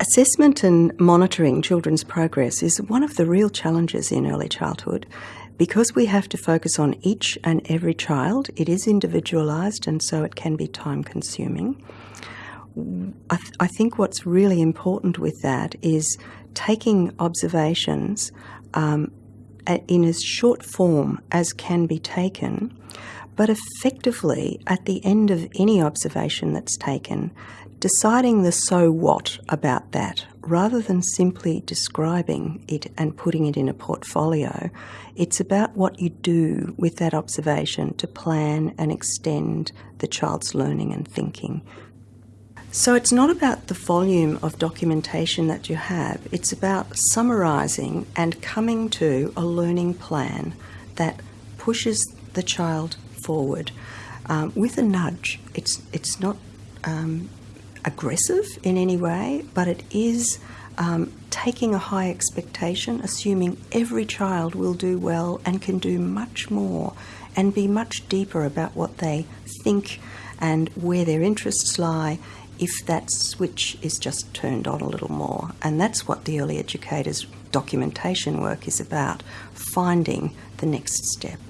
Assessment and monitoring children's progress is one of the real challenges in early childhood. Because we have to focus on each and every child, it is individualised and so it can be time consuming. I, th- I, think what's really important with that is taking observations um, in as short form as can be taken, but effectively at the end of any observation that's taken, deciding the so what about that rather than simply describing it and putting it in a portfolio. It's about what you do with that observation to plan and extend the child's learning and thinking. So it's not about the volume of documentation that you have, it's about summarising and coming to a learning plan that pushes the child forward um, with a nudge. It's, it's not um, aggressive in any way, but it is um, taking a high expectation, assuming every child will do well and can do much more and be much deeper about what they think and where their interests lie if that switch is just turned on a little more. And that's what the early educators' documentation work is about finding the next step.